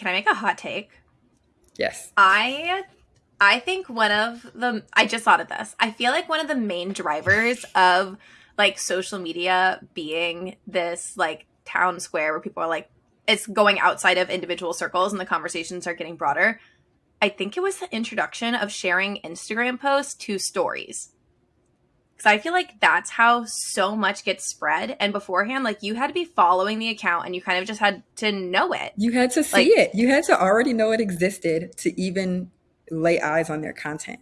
can I make a hot take? Yes. I I think one of the I just thought of this. I feel like one of the main drivers of like social media being this like town square where people are like it's going outside of individual circles and the conversations are getting broader. I think it was the introduction of sharing Instagram posts to stories. Because I feel like that's how so much gets spread. And beforehand, like you had to be following the account and you kind of just had to know it. You had to see like, it. You had to already know it existed to even lay eyes on their content.